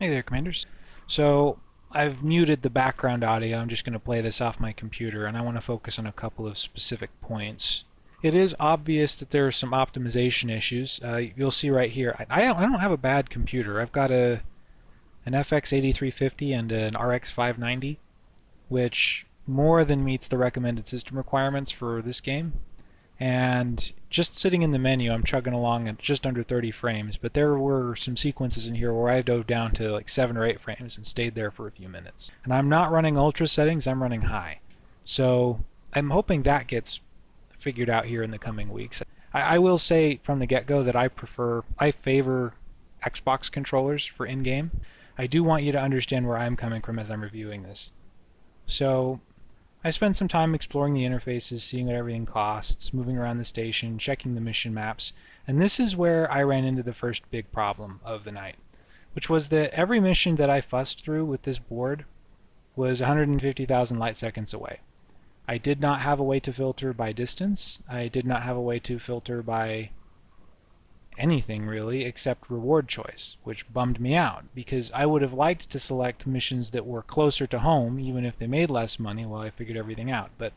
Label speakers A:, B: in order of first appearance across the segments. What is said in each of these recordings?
A: Hey there, Commanders. So I've muted the background audio. I'm just going to play this off my computer, and I want to focus on a couple of specific points. It is obvious that there are some optimization issues. Uh, you'll see right here. I, I don't have a bad computer. I've got a an FX 8350 and an RX 590, which more than meets the recommended system requirements for this game and just sitting in the menu I'm chugging along at just under 30 frames but there were some sequences in here where I dove down to like 7 or 8 frames and stayed there for a few minutes. And I'm not running ultra settings I'm running high. So I'm hoping that gets figured out here in the coming weeks. I, I will say from the get-go that I prefer I favor Xbox controllers for in-game. I do want you to understand where I'm coming from as I'm reviewing this. So I spent some time exploring the interfaces, seeing what everything costs, moving around the station, checking the mission maps, and this is where I ran into the first big problem of the night, which was that every mission that I fussed through with this board was 150,000 light seconds away. I did not have a way to filter by distance. I did not have a way to filter by anything really except reward choice, which bummed me out because I would have liked to select missions that were closer to home even if they made less money while I figured everything out. But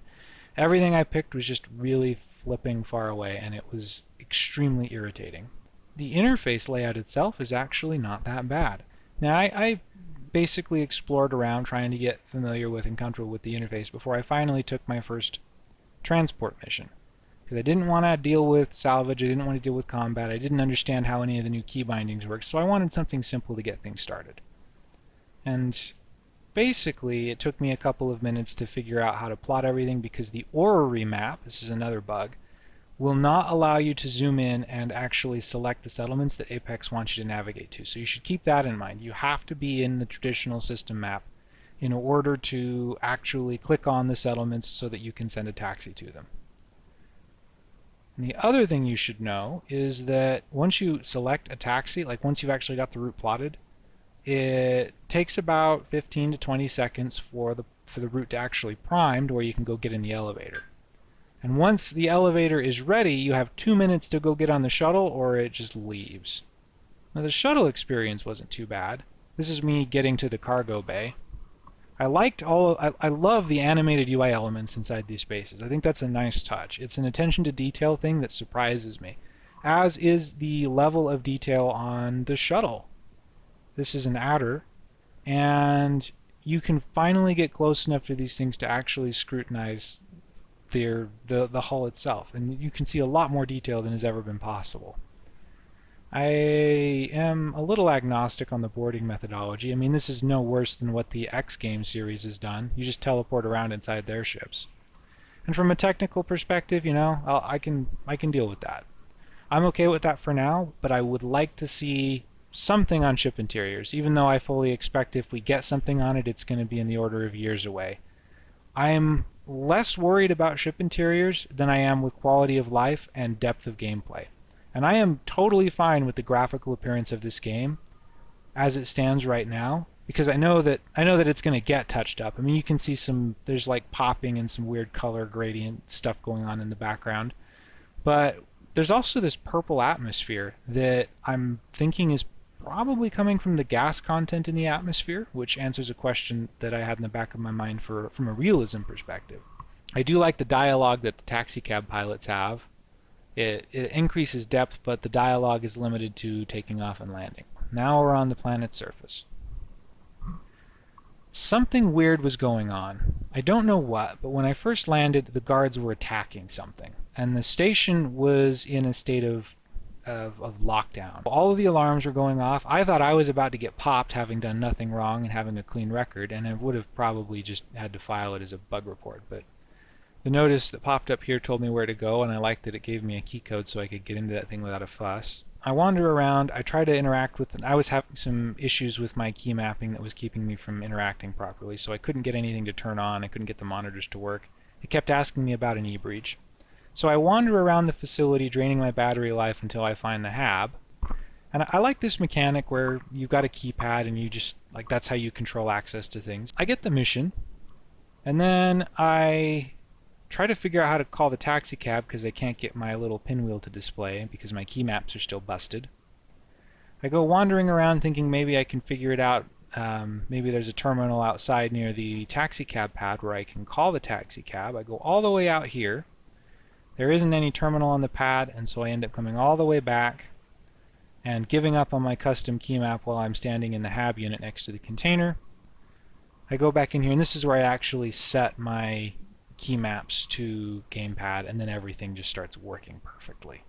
A: everything I picked was just really flipping far away and it was extremely irritating. The interface layout itself is actually not that bad. Now I, I basically explored around trying to get familiar with and comfortable with the interface before I finally took my first transport mission because I didn't want to deal with salvage, I didn't want to deal with combat, I didn't understand how any of the new key bindings worked, so I wanted something simple to get things started. And basically, it took me a couple of minutes to figure out how to plot everything because the orrery map, this is another bug, will not allow you to zoom in and actually select the settlements that Apex wants you to navigate to. So you should keep that in mind. You have to be in the traditional system map in order to actually click on the settlements so that you can send a taxi to them. And the other thing you should know is that once you select a taxi, like once you've actually got the route plotted, it takes about 15 to 20 seconds for the for the route to actually prime to where you can go get in the elevator. And once the elevator is ready, you have two minutes to go get on the shuttle or it just leaves. Now the shuttle experience wasn't too bad. This is me getting to the cargo bay. I liked all, I, I love the animated UI elements inside these spaces. I think that's a nice touch. It's an attention to detail thing that surprises me, as is the level of detail on the shuttle. This is an adder, and you can finally get close enough to these things to actually scrutinize their, the, the hull itself, and you can see a lot more detail than has ever been possible. I am a little agnostic on the boarding methodology. I mean, this is no worse than what the X Games series has done. You just teleport around inside their ships. And from a technical perspective, you know, I'll, I can I can deal with that. I'm okay with that for now, but I would like to see something on ship interiors, even though I fully expect if we get something on it, it's going to be in the order of years away. I'm less worried about ship interiors than I am with quality of life and depth of gameplay. And I am totally fine with the graphical appearance of this game as it stands right now because I know that I know that it's going to get touched up. I mean, you can see some there's like popping and some weird color gradient stuff going on in the background. But there's also this purple atmosphere that I'm thinking is probably coming from the gas content in the atmosphere, which answers a question that I had in the back of my mind for from a realism perspective. I do like the dialogue that the taxicab pilots have. It, it increases depth, but the dialogue is limited to taking off and landing. Now we're on the planet's surface. Something weird was going on. I don't know what, but when I first landed, the guards were attacking something, and the station was in a state of, of, of lockdown. All of the alarms were going off. I thought I was about to get popped, having done nothing wrong and having a clean record, and I would have probably just had to file it as a bug report, but the notice that popped up here told me where to go, and I liked that it gave me a key code so I could get into that thing without a fuss. I wander around, I try to interact with, I was having some issues with my key mapping that was keeping me from interacting properly, so I couldn't get anything to turn on, I couldn't get the monitors to work. It kept asking me about an e-breach. So I wander around the facility draining my battery life until I find the hab. And I like this mechanic where you've got a keypad and you just, like that's how you control access to things. I get the mission, and then I try to figure out how to call the taxi cab because I can't get my little pinwheel to display because my key maps are still busted. I go wandering around thinking maybe I can figure it out. Um, maybe there's a terminal outside near the taxi cab pad where I can call the taxi cab. I go all the way out here. There isn't any terminal on the pad, and so I end up coming all the way back and giving up on my custom key map while I'm standing in the hab unit next to the container. I go back in here, and this is where I actually set my key maps to gamepad, and then everything just starts working perfectly.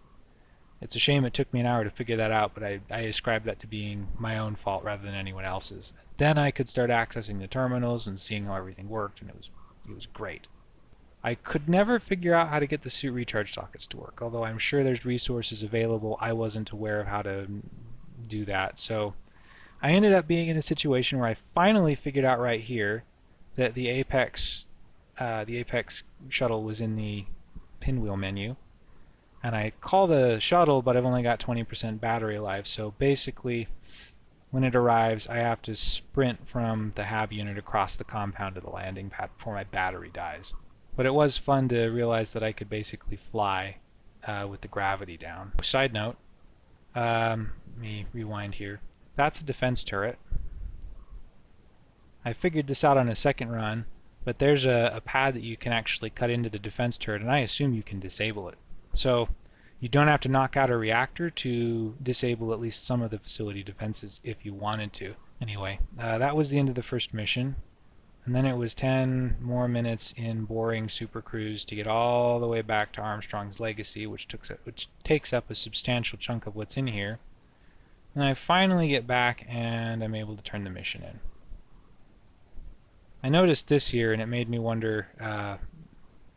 A: It's a shame it took me an hour to figure that out, but I, I ascribe that to being my own fault rather than anyone else's. Then I could start accessing the terminals and seeing how everything worked, and it was it was great. I could never figure out how to get the suit recharge sockets to work, although I'm sure there's resources available. I wasn't aware of how to do that, so I ended up being in a situation where I finally figured out right here that the Apex uh, the Apex shuttle was in the pinwheel menu and I call the shuttle but I've only got 20% battery life so basically when it arrives I have to sprint from the hab unit across the compound to the landing pad before my battery dies but it was fun to realize that I could basically fly uh, with the gravity down. Side note, um, let me rewind here. That's a defense turret. I figured this out on a second run, but there's a, a pad that you can actually cut into the defense turret, and I assume you can disable it. So you don't have to knock out a reactor to disable at least some of the facility defenses if you wanted to. Anyway, uh, that was the end of the first mission. And then it was 10 more minutes in boring Super Cruise to get all the way back to Armstrong's Legacy, which, took, which takes up a substantial chunk of what's in here. And I finally get back and I'm able to turn the mission in. I noticed this year, and it made me wonder uh,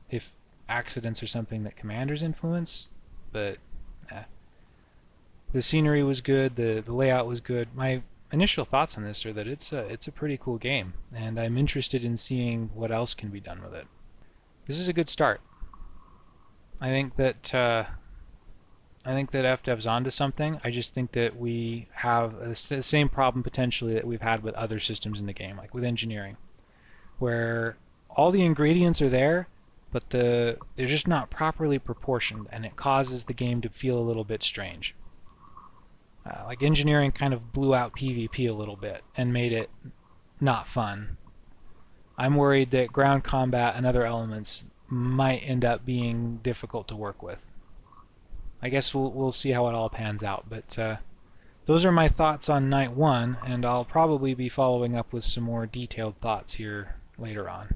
A: if accidents are something that commanders influence, but eh. the scenery was good, the, the layout was good. My initial thoughts on this are that it's a, it's a pretty cool game, and I'm interested in seeing what else can be done with it. This is a good start. I think that uh, I think that FDev's onto something. I just think that we have the same problem potentially that we've had with other systems in the game, like with engineering, where all the ingredients are there, but the they're just not properly proportioned, and it causes the game to feel a little bit strange. Uh, like engineering kind of blew out PvP a little bit and made it not fun. I'm worried that ground combat and other elements might end up being difficult to work with. I guess we'll, we'll see how it all pans out, but uh, those are my thoughts on night one, and I'll probably be following up with some more detailed thoughts here later on.